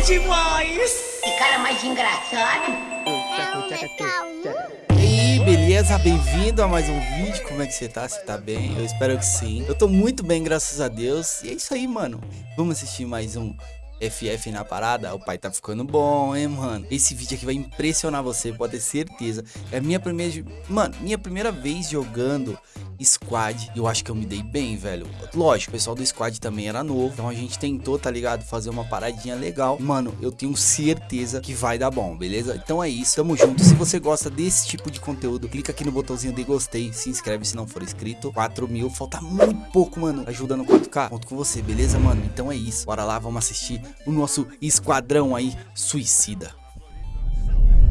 é demais! Que cara mais engraçado. E aí, beleza? Bem-vindo a mais um vídeo. Como é que você tá? Você tá bem? Eu espero que sim. Eu tô muito bem, graças a Deus. E é isso aí, mano. Vamos assistir mais um FF na parada, o pai tá ficando bom, hein, mano? Esse vídeo aqui vai impressionar você, pode ter certeza. É a minha primeira... Mano, minha primeira vez jogando squad. Eu acho que eu me dei bem, velho. Lógico, o pessoal do squad também era novo. Então a gente tentou, tá ligado? Fazer uma paradinha legal. Mano, eu tenho certeza que vai dar bom, beleza? Então é isso, tamo junto. Se você gosta desse tipo de conteúdo, clica aqui no botãozinho de gostei. Se inscreve se não for inscrito. 4 mil, falta muito pouco, mano. Ajuda no 4K. Conto com você, beleza, mano? Então é isso. Bora lá, vamos assistir o nosso esquadrão aí, suicida.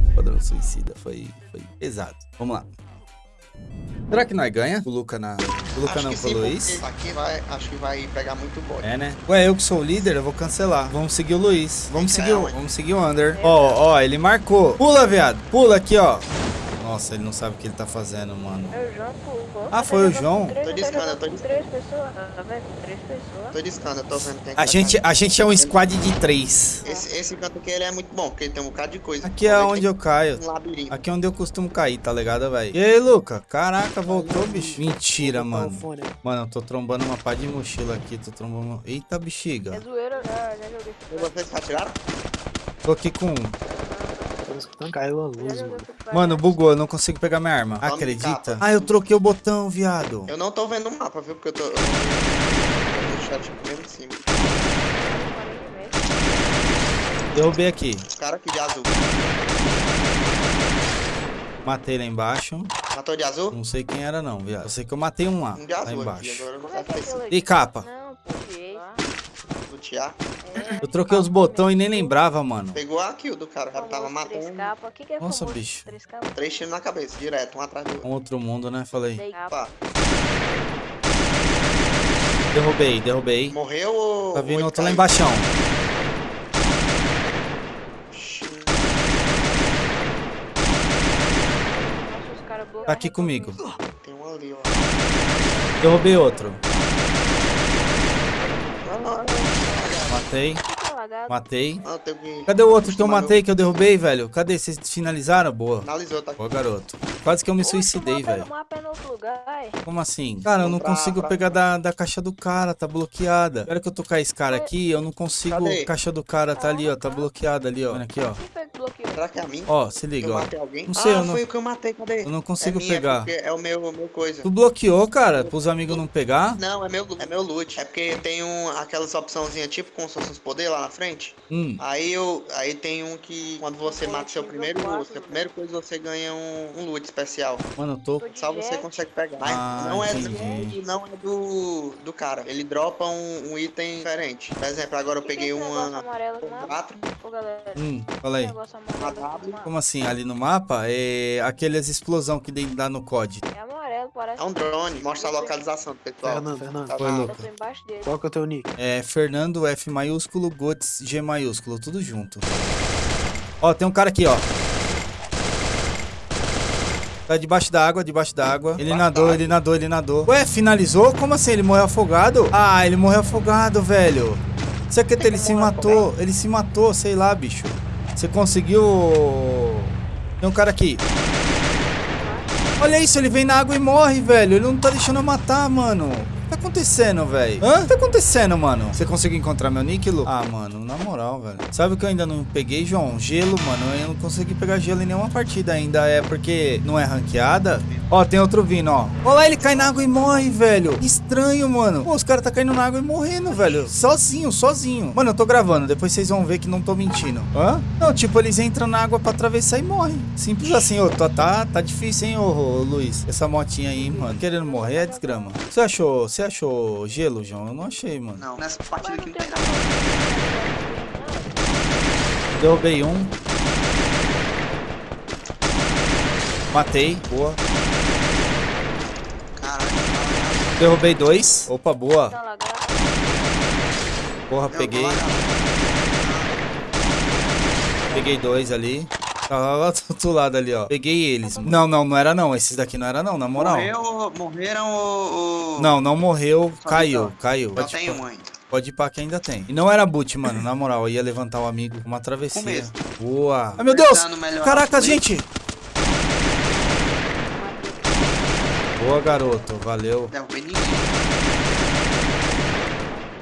Esquadrão suicida, foi, foi pesado. Vamos lá. Será que nós ganha? O Luca na. O Luca Acho não pro sim, Luiz? Aqui vai, acho que vai pegar muito bot. É, né? Ué, eu que sou o líder, eu vou cancelar. Vamos seguir o Luiz. Vamos seguir o, vamos seguir o Under. Ó, ó, ele marcou. Pula, viado. Pula aqui, ó. Nossa, ele não sabe o que ele tá fazendo, mano. É o João, pô. Ah, foi o João? Tô discando, eu tô com três pessoas, tá vendo? Três pessoas. Tô discando, eu tô vendo quem é que A vai gente, a gente é um squad de três. Esse, esse canto aqui ele é muito bom, porque ele tem um bocado de coisa. Aqui é onde eu caio. Um labirinto. Aqui é onde eu costumo cair, tá ligado, velho? E aí, Luca? Caraca, voltou, bicho. Mentira, mano. Mano, eu tô trombando uma pá de mochila aqui. Tô trombando. Eita, É bexiga. zoeira, já, já joguei. E vocês atiraram? Tô aqui com um. Escutando, caiu a luz, mano. Mano, bugou, eu não consigo pegar minha arma. Acredita? Ah, eu troquei o botão, viado. Eu não tô vendo o mapa, viu? Porque eu tô. Eu tô no chat mesmo em cima. Derrubei aqui. O cara aqui de azul. Matei lá embaixo. Matou de azul? Não sei quem era, não, viado. Eu sei que eu matei um lá. Um de Lá azul aqui. embaixo. Agora eu não sei? E capa? Não, peguei. Lutear. Eu troquei os botões e nem lembrava, mano. Pegou a kill do cara, o cara tava matando. que que é Nossa, famoso bicho. Três tiros na cabeça, direto, um atrás do outro. Um outro mundo, né? Falei. Pá, Derrubei, derrubei. morreu ou. Tá vindo outro lá embaixo. Tá aqui comigo. Tem um ali, ó. Derrubei outro. Não, não, não. Matei, matei. Que. Cadê o outro que eu matei, que eu derrubei, velho? Cadê? Vocês finalizaram? Boa. Finalizou, tá aqui. Boa, garoto. Quase que eu me suicidei, mapa- velho. É é. Como assim? Cara, eu não consigo pegar da, da caixa do cara, tá bloqueada. Espera que eu tocar esse cara aqui, eu não consigo. A caixa do cara tá ali, ó, tá bloqueada ali, ó. Olha aqui, ó. Bloqueou? Será que é a mim? Ó, se liga, eu ó. Não sei, ah, eu não- foi o que eu matei, cadê? Eu não consigo é minha, pegar. porque é o meu, o meu coisa. Tu bloqueou, cara, pros amigos não pegar? Não, é meu, é meu loot. É porque tem um, aquelas opçãozinhas tipo como se fosse uns poderes lá na frente. Hum. Aí eu, aí tem um que quando você mata seu primeiro, quatro, seu primeiro coisa você ganha um, um loot especial. Mano, eu tô. Só você consegue pegar. Mas Ah, não é, entendi. não é do, do cara. Ele dropa um, um item diferente. Por exemplo, agora eu peguei uma amarelo no mapa? 4. Ô, galera. Hum, fala aí. Como assim? Ali no mapa é aquelas explosão que dá no COD. É amarelo, parece. É um drone, mostra a localização do pessoal. Fernando, Fernando, Tá Luca. Tô embaixo dele. qual que é o teu nick? É Fernando F maiúsculo, Gotes G maiúsculo, tudo junto. Ó, tem um cara aqui, ó. Tá debaixo da água, debaixo da água. Ele nadou, ele nadou, ele nadou. Ué, finalizou? Como assim? Ele morreu afogado? Ah, ele morreu afogado, velho. Isso aqui ele se matou. Ele se matou, sei lá, bicho. Você conseguiu. Tem um cara aqui. Olha isso, ele vem na água e morre, velho. Ele não tá deixando eu matar, mano. Tá acontecendo, velho? Hã? O que tá acontecendo, mano? Você conseguiu encontrar meu Lu? Ah, mano, na moral, velho. Sabe o que eu ainda não peguei, João? Gelo, mano. Eu não consegui pegar gelo em nenhuma partida ainda. É porque não é ranqueada. Ó, tem outro vindo, ó. Olha lá, ele cai na água e morre, velho. Estranho, mano. Pô, os caras tá caindo na água e morrendo, velho. Sozinho, sozinho. Mano, eu tô gravando. Depois vocês vão ver que não tô mentindo. Hã? Não, tipo, eles entram na água pra atravessar e morrem. Simples assim, ô. Tá, tá, tá difícil, hein, ô, ô, Luiz. Essa motinha aí, mano. Querendo morrer é desgrama. Você achou, você achou gelo, João? Eu não achei, mano. Não, nessa partida Mas aqui não tem nada. Derrubei um. Matei. Boa. Caralho. Derrubei dois. Opa, boa. Tá. Porra, peguei. Peguei dois ali. Tá lá, lá do outro lado ali, ó. Peguei eles. Não, não, não era não. Esses daqui não era não, na moral. Morreu, morreram o. o- Não, não morreu. Só Caiu, então. caiu. Só tem um ainda. Pode ir pra que ainda tem. E não era boot, mano. Na moral, eu ia levantar o amigo com uma travessia. Começo. Boa. Ai, meu Deus! Caraca, gente! Boa, garoto. Valeu.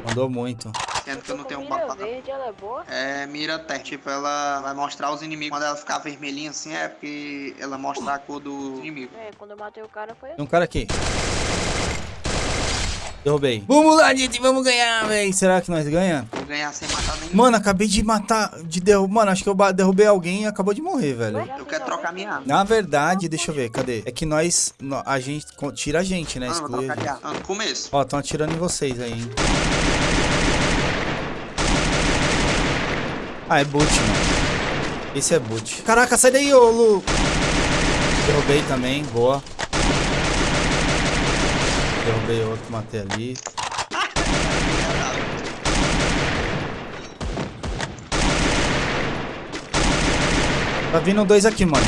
Mandou muito. Sendo que eu não tenho um Mira batata. verde, ela é boa. É, mira até. Tipo, ela vai mostrar os inimigos. Quando ela ficar vermelhinha assim, é porque ela mostra a cor do inimigo. É, quando eu matei o cara foi Tem um cara aqui. Derrubei. Vamos lá, gente. Vamos ganhar, véi. Será que nós ganhamos? Vou ganhar sem matar nenhum. Mano, acabei de matar. De derrubar. Mano, acho que eu derrubei alguém e acabou de morrer, velho. Eu quero trocar minha arma. Na verdade, deixa eu ver, cadê? É que nós. A gente. Tira a gente, né? Exclui a gente. Ah, no começo. Ó, estão atirando em vocês aí, hein? Ah, é boot, mano. Esse é boot. Caraca, sai daí, ô Lu. Derrubei também, boa. Derrubei outro, matei ali. Tá vindo dois aqui, manos.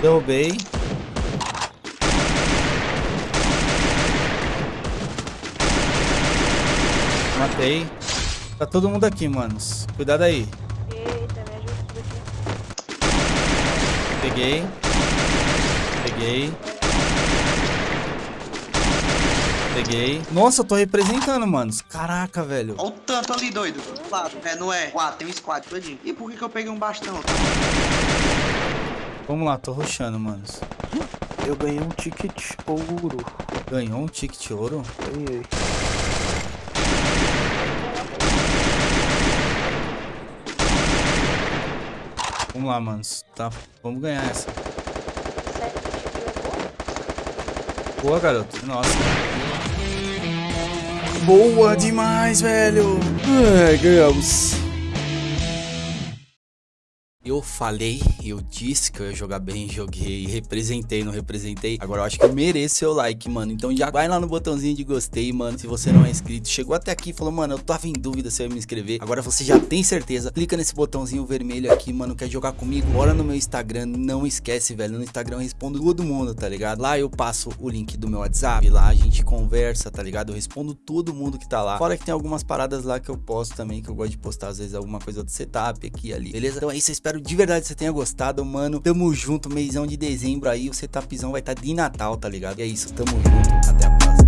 Derrubei. Matei. Tá todo mundo aqui, manos. Cuidado aí. Eita, me ajuda daqui. Peguei. Peguei. Peguei. Nossa, eu tô representando, manos. Caraca, velho. Olha o tanto ali, doido. Quatro. É, não é? Quatro, tem um squad todinho. E por que, que eu peguei um bastão? Vamos lá, tô rushando, manos. Eu ganhei um ticket ouro. Ganhou um ticket ouro? Ganhei. Vamos lá, manos. Tá, vamos ganhar essa. É boa. Garoto. Nossa. Boa demais, velho. Ai, ganhamos. Eu falei, eu disse que eu ia jogar bem, joguei, representei, não representei. Agora eu acho que eu mereço seu like, mano. Então já vai lá no botãozinho de gostei, mano. Se você não é inscrito, chegou até aqui e falou, mano, eu tava em dúvida se eu ia me inscrever. Agora você já tem certeza. Clica nesse botãozinho vermelho aqui, mano. Quer jogar comigo? Bora no meu Instagram. Não esquece, velho. No Instagram eu respondo todo mundo, tá ligado? Lá eu passo o link do meu WhatsApp. Lá a gente conversa, tá ligado? Eu respondo todo mundo que tá lá. Fora que tem algumas paradas lá que eu posto também, que eu gosto de postar, às vezes, alguma coisa do setup aqui ali. Beleza? Então é isso, eu espero de verdade que você tenha gostado, mano. Tamo junto, mêsão de dezembro aí. O setupzão vai estar tá de Natal, tá ligado? E é isso, tamo junto. Até a próxima.